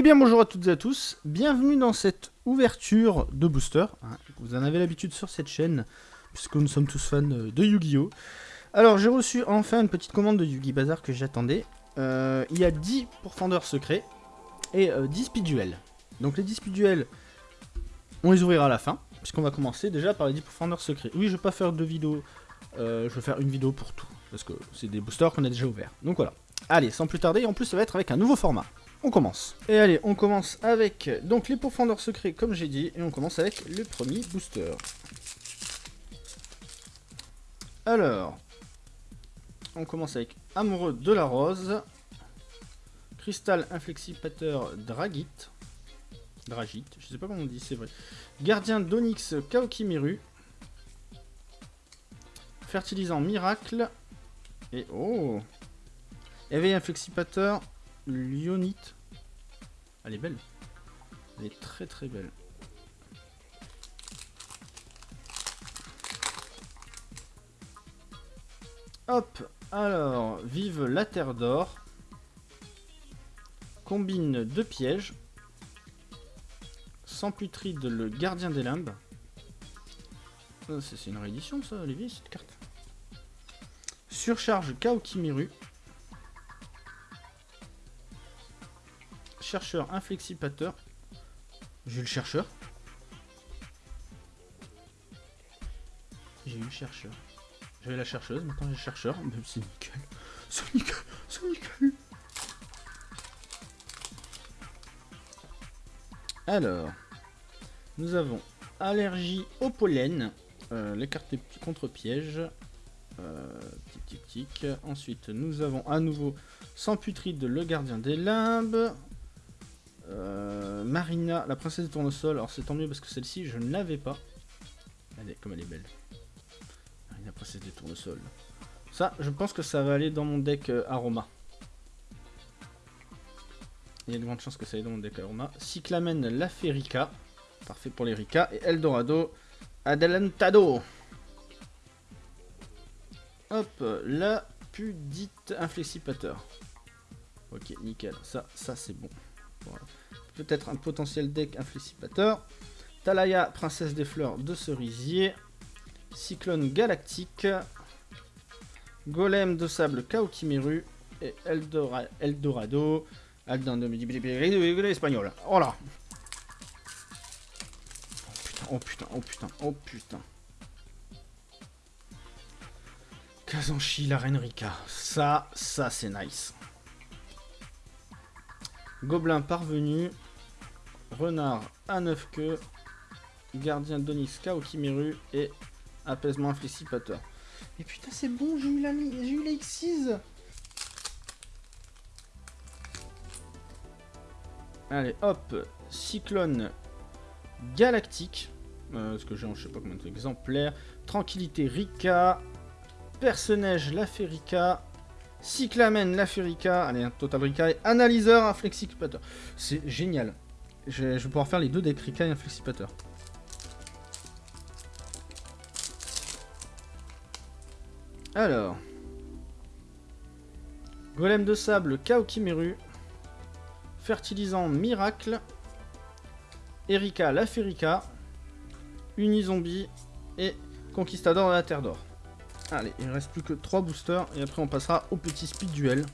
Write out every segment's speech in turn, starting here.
Eh bien bonjour à toutes et à tous, bienvenue dans cette ouverture de booster. hein. Vous en avez l'habitude sur cette chaîne, puisque nous sommes tous fans euh, de Yu-Gi-Oh! Alors j'ai reçu enfin une petite commande de Yu-Gi Bazar que j'attendais. Euh, il y a 10 pourfendeurs secrets et euh, 10 speed duels. Donc les 10 speed duels, on les ouvrira à la fin, puisqu'on va commencer déjà par les 10 pourfendeurs secrets. Oui, je vais pas faire deux vidéos, euh, je vais faire une vidéo pour tout, parce que c'est des boosters qu'on a déjà ouverts. Donc voilà. Allez, sans plus tarder, en plus ça va être avec un nouveau format. On commence. Et allez, on commence avec donc les pourfendeurs secrets comme j'ai dit, et on commence avec le premier booster. Alors, on commence avec Amoureux de la Rose, Cristal Inflexipateur Dragite, Dragite, je sais pas comment on dit, c'est vrai. Gardien d'Onyx Kaokimiru, Fertilisant Miracle, et oh Éveil Inflexipateur Lyonite. Elle est belle. Elle est très très belle. Hop, alors, vive la terre d'or. Combine deux pièges. Sans putride, le gardien des limbes. C'est c'est une réédition ça, Lévi, cette carte. Surcharge Kaokimiru. Chercheur inflexipateur. J'ai eu le chercheur. J'ai eu le chercheur. J'avais la chercheuse, maintenant j'ai le chercheur. Mais c'est nickel. C'est nickel. C'est nickel. Alors, nous avons allergie au pollen. Euh, les cartes contre piège. Euh, tic tic tic. Ensuite, nous avons à nouveau sans putride le gardien des limbes. Euh, Marina, la princesse des tournesols. Alors c'est tant mieux parce que celle-ci je ne l'avais pas. Est comme elle est belle. Marina, princesse des tournesols. Ça, je pense que ça va aller dans mon deck euh, Aroma. Il y a de grandes chances que ça aille dans mon deck Aroma. Cyclamen, la Ferica. Parfait pour les Rika. Et Eldorado, Adelantado. Hop, la Pudite Inflexipateur. Ok, nickel. Ça, ça c'est bon. Voilà. Peut-être un potentiel deck inflexipateur. Talaya, princesse des fleurs de cerisier. Cyclone galactique. Golem de sable Kaokimiru. Et Eldora- Eldorado. Aldan de espagnol. Oh là Oh putain, oh putain, oh putain. Kazanshi, la reine Rika. Ça, ça c'est nice. Gobelin parvenu, renard à 9 queues, gardien d'Onyx Kaokimiru et apaisement inflexipateur. Et putain c'est bon, j'ai eu la j'ai eu la X6 Allez hop, cyclone galactique, euh, ce que j'ai en je sais pas combien d'exemplaires, tranquillité Rika, perce-neige la Ferica, Cyclamen, la Furica, allez, un Total Rika, et Analyseur, un Flexipateur. C'est génial. Je, vais pouvoir faire les deux decks Rika et un Flexipateur. Alors. Golem de sable, Kaokimeru. Fertilisant Miracle. Erika, la Furica. Unizombie et Conquistador de la Terre d'Or. Allez, il ne reste plus que 3 boosters et après on passera au petit speed duel.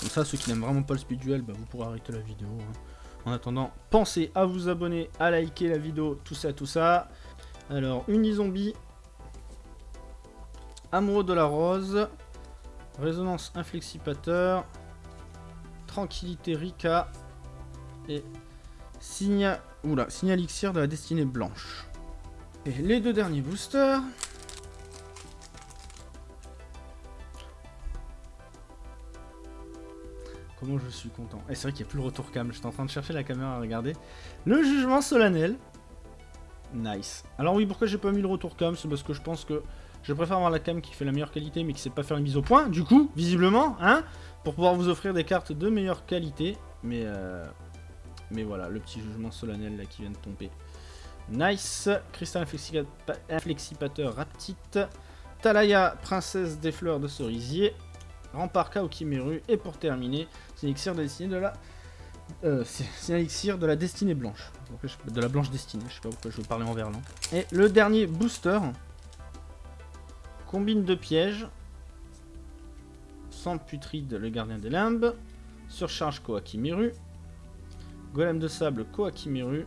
Comme ça, ceux qui n'aiment vraiment pas le speed duel, bah, vous pourrez arrêter la vidéo. hein. En attendant, pensez à vous abonner, à liker la vidéo, tout ça, tout ça. Alors, Unizombie, Amoureux de la Rose, Résonance Inflexipateur, Tranquillité Rika et Signa... Oula, Signalixir de la Destinée Blanche. Et les deux derniers boosters... Comment je suis content. Et c'est vrai qu'il n'y a plus le retour cam. J'étais en train de chercher la caméra à regarder. Le jugement solennel. Nice. Alors oui, pourquoi j'ai pas mis le retour cam? C'est parce que je pense que je préfère avoir la cam qui fait la meilleure qualité mais qui sait pas faire une mise au point. Du coup, visiblement, hein Pour pouvoir vous offrir des cartes de meilleure qualité. Mais, euh, mais voilà, le petit jugement solennel là qui vient de tomber. Nice. Cristal inflexipa- inflexipateur Raptite. Talaya, princesse des fleurs de cerisier. Rempart Kaokimeru. Et pour terminer, c'est l'élixir de destinée de la Euh, c'est de la destinée blanche. De la blanche destinée, je sais pas pourquoi je veux parler en verlan. Et le dernier booster. Combine de pièges. Sans putride, le gardien des limbes. Surcharge Koakimiru. Golem de sable Koakimiru.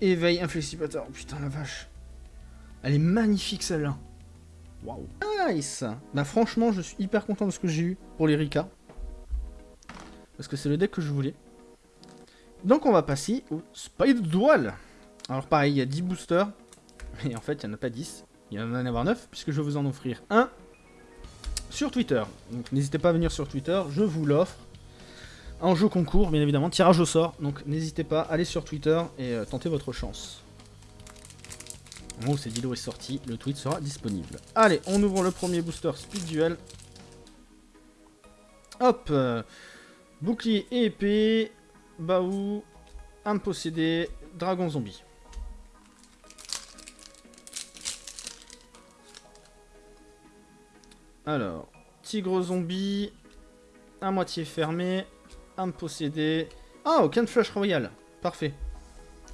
Éveil inflexipateur. Oh, putain la vache. Elle est magnifique celle-là. Waouh. Nice Bah franchement, je suis hyper content de ce que j'ai eu pour les Rika. Parce que c'est le deck que je voulais. Donc on va passer au Spider Duel. Alors pareil, il y a 10 boosters. Mais en fait, il n'y en a pas 10. Il y en a en avoir 9, puisque je vais vous en offrir un sur Twitter. Donc n'hésitez pas à venir sur Twitter, je vous l'offre. En jeu concours, bien évidemment, tirage au sort. Donc n'hésitez pas, allez sur Twitter et euh, tentez votre chance. Au moment où cette est sortie, le tweet sera disponible. Allez, on ouvre le premier booster Speed Duel. Hop euh, Bouclier et épée, Baou, âme possédée, dragon zombie. Alors, tigre zombie, à moitié fermé, âme possédée. Ah, aucun de flush royal. Parfait.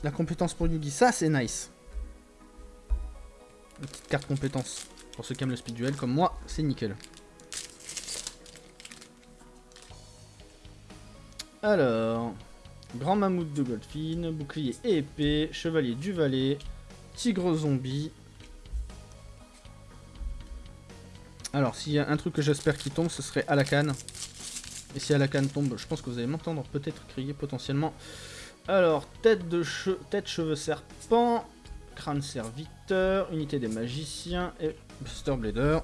La compétence pour Yugi, ça c'est nice. Une petite carte compétence. Pour ceux qui aiment le speed duel comme moi, c'est nickel. Alors, grand mammouth de Goldfin, bouclier et épée, chevalier du valet, tigre zombie. Alors, s'il y a un truc que j'espère qui tombe, ce serait Alakan. Et si Alakan tombe, je pense que vous allez m'entendre peut-être crier potentiellement. Alors, tête de tête cheveux serpent, crâne serviteur, unité des magiciens et Buster Blader.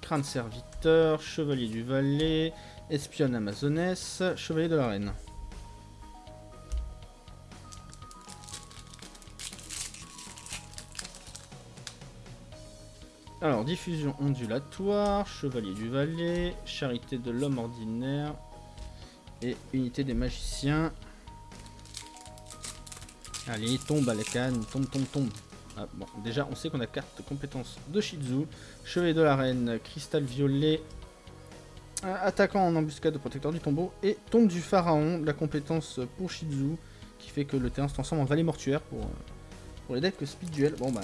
Crâne serviteur, chevalier du valet, espionne amazonesse, chevalier de la reine. Alors, diffusion ondulatoire, chevalier du valet, charité de l'homme ordinaire et unité des magiciens. Allez, tombe à la canne, tombe, tombe, tombe. Ah, bon, déjà, on sait qu'on a carte de compétence de Shizu. Chevalier de la Reine, Cristal Violet, attaquant en embuscade de protecteur du tombeau, et Tombe du Pharaon, la compétence pour Shizu, qui fait que le terrain se transforme en vallée mortuaire pour, euh, pour les decks Speed Duel. Bon bah...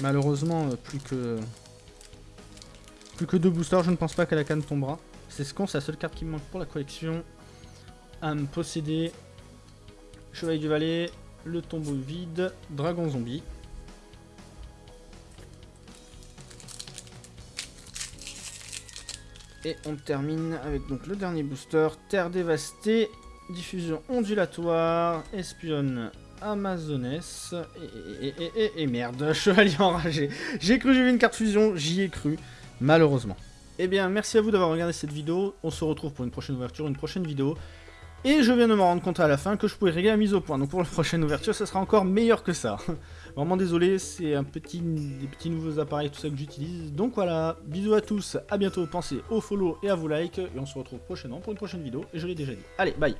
Malheureusement, euh, plus que... Plus que deux boosters, je ne pense pas qu'à la canne tombera. C'est ce qu'on, c'est la seule carte qui me manque pour la collection. Âme possédée, Chevalier du Valet, le tombeau vide, dragon zombie. Et on termine avec donc le dernier booster, Terre dévastée, diffusion ondulatoire, espionne amazonesse, et, merde, chevalier enragé. J'ai cru j'ai vu une carte fusion, j'y ai cru, malheureusement. Eh bien, merci à vous d'avoir regardé cette vidéo, on se retrouve pour une prochaine ouverture, une prochaine vidéo. Et je viens de me rendre compte à la fin que je pouvais régler la mise au point. Donc pour la prochaine ouverture, ça sera encore meilleur que ça. Vraiment désolé, c'est un petit, des petits nouveaux appareils, tout ça que j'utilise. Donc voilà, bisous à tous, à bientôt, pensez au follow et à vous like. Et on se retrouve prochainement pour une prochaine vidéo. Et je l'ai déjà dit. Allez, bye